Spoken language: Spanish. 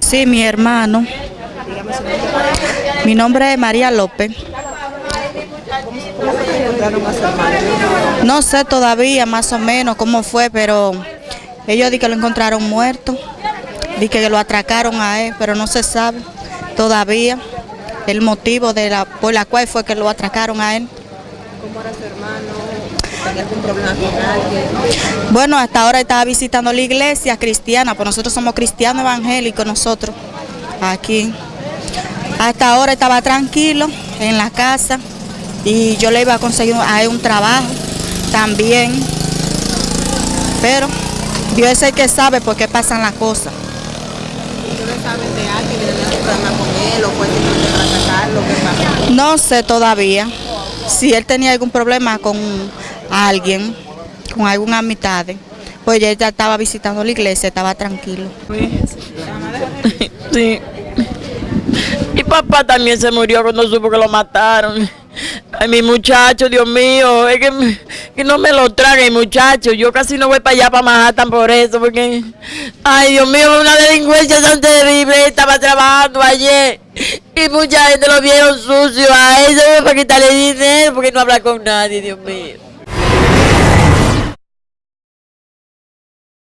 Sí, mi hermano. Mi nombre es María López. No sé todavía más o menos cómo fue, pero ellos di que lo encontraron muerto, di que lo atracaron a él, pero no se sabe todavía el motivo de la, por la cual fue que lo atracaron a él. ¿Cómo era su hermano? ¿Tenía algún problema con alguien? Bueno, hasta ahora estaba visitando la iglesia cristiana, pues nosotros somos cristianos evangélicos, nosotros, aquí. Hasta ahora estaba tranquilo en la casa y yo le iba a conseguir a él un trabajo también. Pero Dios es el que sabe por qué pasan las cosas. ¿Ustedes saben de alguien que tenía algún problema con él o fue atacarlo? ¿Qué pasó? No sé todavía si él tenía algún problema con alguien, con alguna amistad. Pues ya estaba visitando la iglesia, estaba tranquilo. Sí. Y papá también se murió cuando supo que lo mataron. Ay, mi muchacho, Dios mío, es que, que no me lo trague, muchacho. Yo casi no voy para allá, para Manhattan por eso, porque... Ay, Dios mío, una delincuencia tan terrible. Estaba trabajando ayer y mucha gente lo vieron sucio a él, para quitarle dinero, porque no habla con nadie, Dios mío.